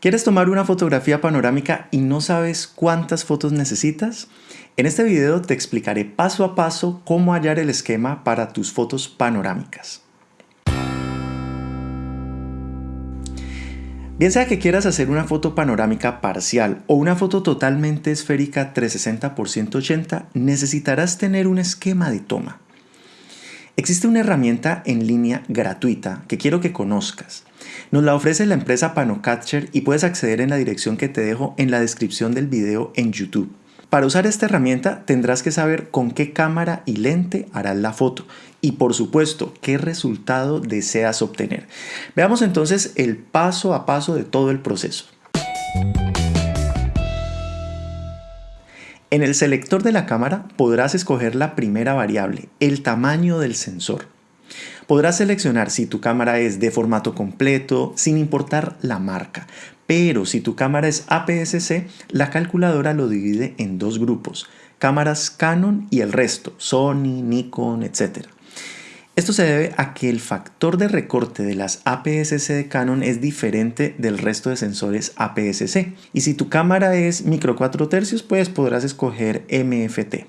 ¿Quieres tomar una fotografía panorámica y no sabes cuántas fotos necesitas? En este video te explicaré paso a paso cómo hallar el esquema para tus fotos panorámicas. Bien sea que quieras hacer una foto panorámica parcial o una foto totalmente esférica 360 x 180, necesitarás tener un esquema de toma. Existe una herramienta en línea gratuita que quiero que conozcas. Nos la ofrece la empresa Panocatcher y puedes acceder en la dirección que te dejo en la descripción del video en YouTube. Para usar esta herramienta tendrás que saber con qué cámara y lente harás la foto y por supuesto qué resultado deseas obtener. Veamos entonces el paso a paso de todo el proceso. En el selector de la cámara podrás escoger la primera variable, el tamaño del sensor. Podrás seleccionar si tu cámara es de formato completo, sin importar la marca. Pero si tu cámara es APS-C, la calculadora lo divide en dos grupos, cámaras Canon y el resto, Sony, Nikon, etc. Esto se debe a que el factor de recorte de las APS-C de Canon es diferente del resto de sensores APS-C. Y si tu cámara es micro 4 tercios, pues podrás escoger MFT.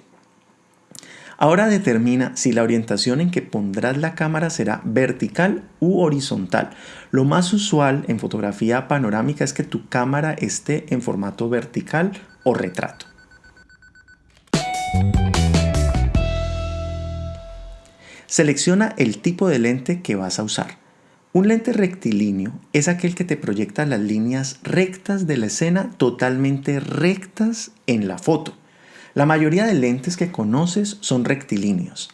Ahora determina si la orientación en que pondrás la cámara será vertical u horizontal. Lo más usual en fotografía panorámica es que tu cámara esté en formato vertical o retrato. Selecciona el tipo de lente que vas a usar. Un lente rectilíneo es aquel que te proyecta las líneas rectas de la escena totalmente rectas en la foto. La mayoría de lentes que conoces son rectilíneos.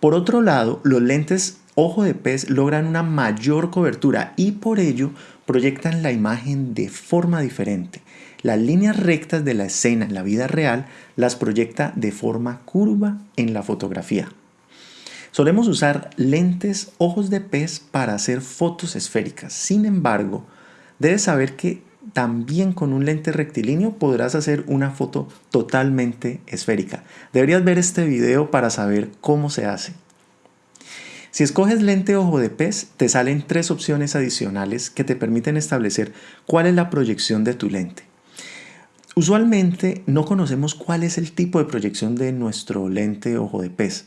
Por otro lado, los lentes ojo de pez logran una mayor cobertura y por ello proyectan la imagen de forma diferente. Las líneas rectas de la escena en la vida real las proyecta de forma curva en la fotografía. Solemos usar lentes ojos de pez para hacer fotos esféricas. Sin embargo, debes saber que también con un lente rectilíneo podrás hacer una foto totalmente esférica. Deberías ver este video para saber cómo se hace. Si escoges lente ojo de pez, te salen tres opciones adicionales que te permiten establecer cuál es la proyección de tu lente. Usualmente no conocemos cuál es el tipo de proyección de nuestro lente ojo de pez.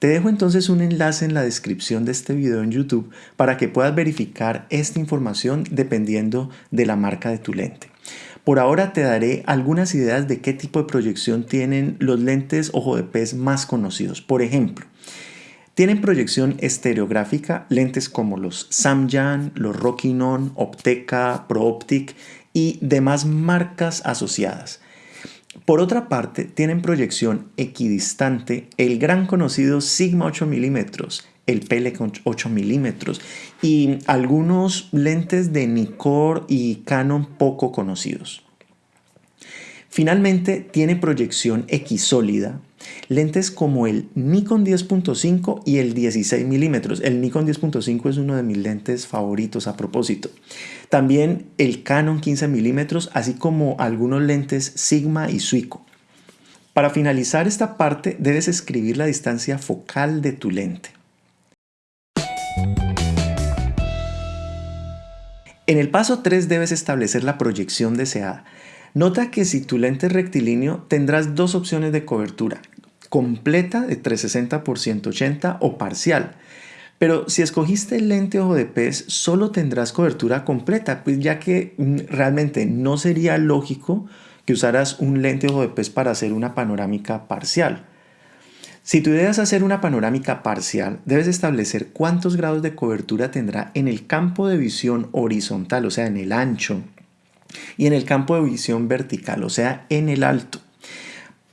Te dejo entonces un enlace en la descripción de este video en YouTube para que puedas verificar esta información dependiendo de la marca de tu lente. Por ahora te daré algunas ideas de qué tipo de proyección tienen los lentes ojo de pez más conocidos. Por ejemplo, tienen proyección estereográfica, lentes como los Samyang, los Rokinon, Opteca, ProOptic y demás marcas asociadas. Por otra parte, tienen proyección equidistante el gran conocido Sigma 8 mm, el Pelican 8 mm y algunos lentes de Nikkor y Canon poco conocidos. Finalmente, tiene proyección equisólida Lentes como el Nikon 10.5 y el 16 mm. El Nikon 10.5 es uno de mis lentes favoritos a propósito. También el Canon 15 mm, así como algunos lentes Sigma y Suico. Para finalizar esta parte debes escribir la distancia focal de tu lente. En el paso 3 debes establecer la proyección deseada. Nota que si tu lente es rectilíneo tendrás dos opciones de cobertura, completa de 360 x 180 o parcial. Pero si escogiste el lente ojo de pez, solo tendrás cobertura completa, pues ya que mm, realmente no sería lógico que usaras un lente ojo de pez para hacer una panorámica parcial. Si tu idea es hacer una panorámica parcial, debes establecer cuántos grados de cobertura tendrá en el campo de visión horizontal, o sea, en el ancho, y en el campo de visión vertical, o sea, en el alto.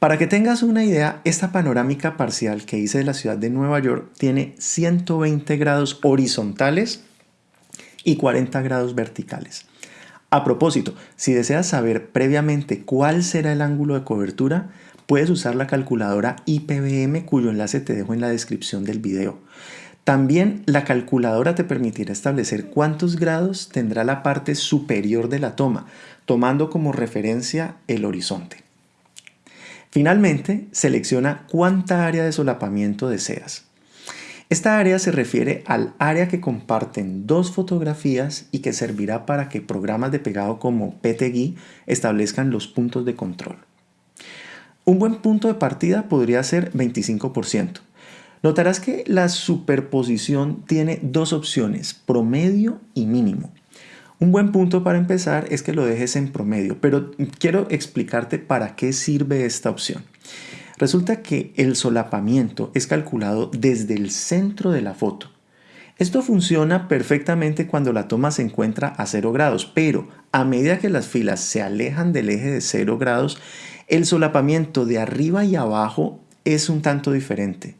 Para que tengas una idea, esta panorámica parcial que hice de la ciudad de Nueva York tiene 120 grados horizontales y 40 grados verticales. A propósito, si deseas saber previamente cuál será el ángulo de cobertura, puedes usar la calculadora IPVM cuyo enlace te dejo en la descripción del video. También la calculadora te permitirá establecer cuántos grados tendrá la parte superior de la toma, tomando como referencia el horizonte. Finalmente, selecciona cuánta área de solapamiento deseas. Esta área se refiere al área que comparten dos fotografías y que servirá para que programas de pegado como PTGui establezcan los puntos de control. Un buen punto de partida podría ser 25%. Notarás que la superposición tiene dos opciones, promedio y mínimo. Un buen punto para empezar es que lo dejes en promedio, pero quiero explicarte para qué sirve esta opción. Resulta que el solapamiento es calculado desde el centro de la foto. Esto funciona perfectamente cuando la toma se encuentra a 0 grados, pero a medida que las filas se alejan del eje de 0 grados, el solapamiento de arriba y abajo es un tanto diferente.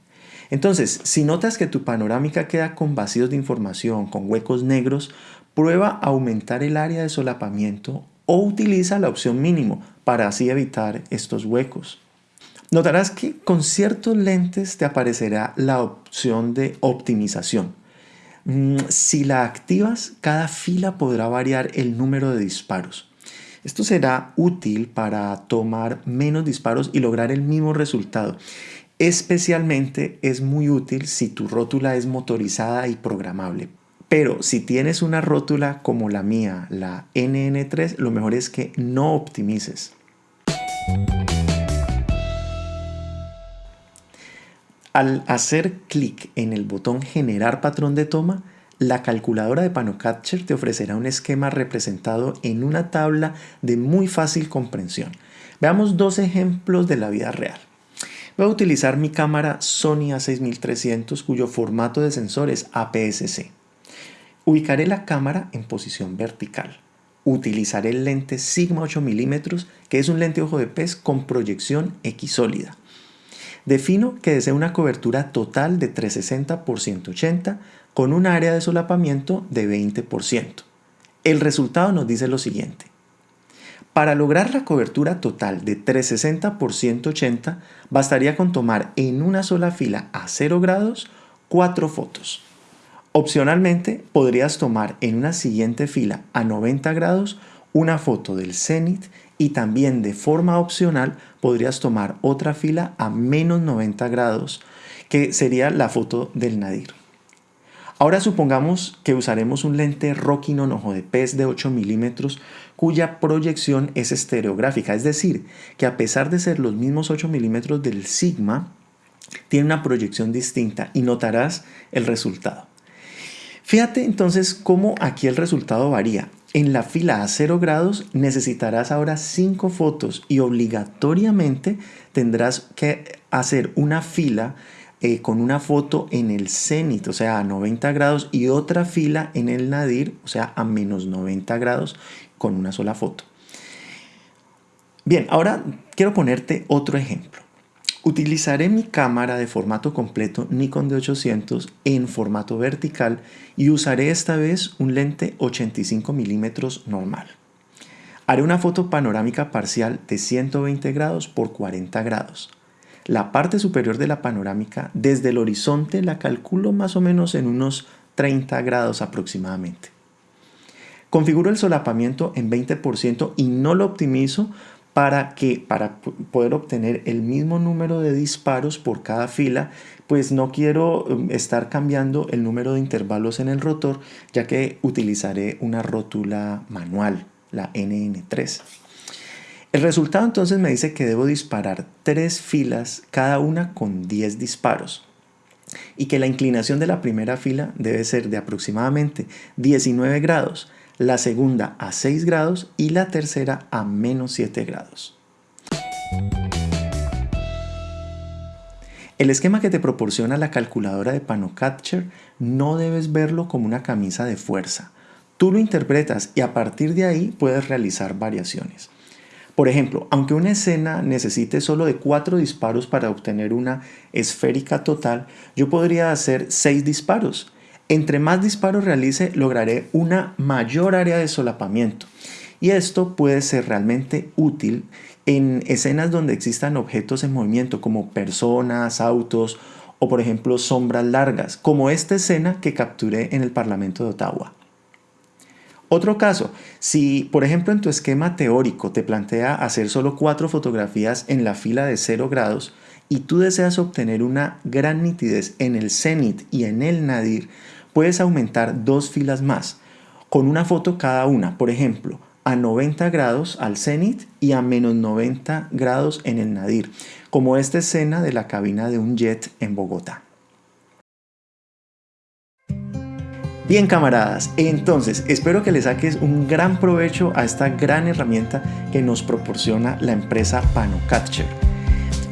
Entonces, si notas que tu panorámica queda con vacíos de información, con huecos negros, prueba aumentar el área de solapamiento o utiliza la opción mínimo para así evitar estos huecos. Notarás que con ciertos lentes te aparecerá la opción de optimización. Mm, si la activas, cada fila podrá variar el número de disparos. Esto será útil para tomar menos disparos y lograr el mismo resultado. Especialmente es muy útil si tu rótula es motorizada y programable. Pero si tienes una rótula como la mía, la NN3, lo mejor es que no optimices. Al hacer clic en el botón Generar patrón de toma, la calculadora de PanoCatcher te ofrecerá un esquema representado en una tabla de muy fácil comprensión. Veamos dos ejemplos de la vida real. Voy a utilizar mi cámara Sony A6300 cuyo formato de sensor es APS-C. Ubicaré la cámara en posición vertical. Utilizaré el lente Sigma 8 mm que es un lente ojo de pez con proyección X sólida. Defino que deseo una cobertura total de 360 x 180 con un área de solapamiento de 20%. El resultado nos dice lo siguiente. Para lograr la cobertura total de 360 x 180, bastaría con tomar en una sola fila a 0 grados 4 fotos. Opcionalmente, podrías tomar en una siguiente fila a 90 grados una foto del cenit y también de forma opcional podrías tomar otra fila a menos 90 grados, que sería la foto del nadir. Ahora supongamos que usaremos un lente Rokinon ojo de pez de 8 milímetros cuya proyección es estereográfica, es decir, que a pesar de ser los mismos 8 milímetros del Sigma, tiene una proyección distinta y notarás el resultado. Fíjate entonces cómo aquí el resultado varía. En la fila a 0 grados necesitarás ahora 5 fotos y obligatoriamente tendrás que hacer una fila eh, con una foto en el cenit, o sea, a 90 grados, y otra fila en el nadir, o sea, a menos 90 grados, con una sola foto. Bien, ahora quiero ponerte otro ejemplo. Utilizaré mi cámara de formato completo Nikon D800 en formato vertical y usaré esta vez un lente 85 milímetros normal. Haré una foto panorámica parcial de 120 grados por 40 grados. La parte superior de la panorámica desde el horizonte la calculo más o menos en unos 30 grados aproximadamente. Configuro el solapamiento en 20% y no lo optimizo para que para poder obtener el mismo número de disparos por cada fila, pues no quiero um, estar cambiando el número de intervalos en el rotor, ya que utilizaré una rótula manual, la NN3. El resultado entonces me dice que debo disparar tres filas, cada una con 10 disparos y que la inclinación de la primera fila debe ser de aproximadamente 19 grados la segunda a 6 grados y la tercera a menos 7 grados. El esquema que te proporciona la calculadora de PanoCatcher no debes verlo como una camisa de fuerza. Tú lo interpretas y a partir de ahí puedes realizar variaciones. Por ejemplo, aunque una escena necesite solo de 4 disparos para obtener una esférica total, yo podría hacer 6 disparos entre más disparos realice, lograré una mayor área de solapamiento. Y esto puede ser realmente útil en escenas donde existan objetos en movimiento como personas, autos o por ejemplo sombras largas, como esta escena que capturé en el Parlamento de Ottawa. Otro caso, si por ejemplo en tu esquema teórico te plantea hacer solo cuatro fotografías en la fila de 0 grados y tú deseas obtener una gran nitidez en el cenit y en el nadir, puedes aumentar dos filas más, con una foto cada una, por ejemplo, a 90 grados al cenit y a menos 90 grados en el nadir, como esta escena de la cabina de un jet en Bogotá. Bien camaradas, entonces espero que le saques un gran provecho a esta gran herramienta que nos proporciona la empresa PanoCapture.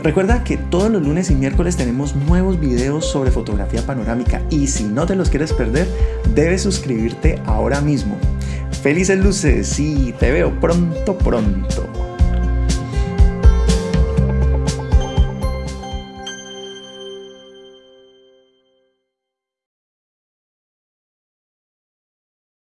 Recuerda que todos los lunes y miércoles tenemos nuevos videos sobre fotografía panorámica y si no te los quieres perder, debes suscribirte ahora mismo. Felices luces y te veo pronto pronto.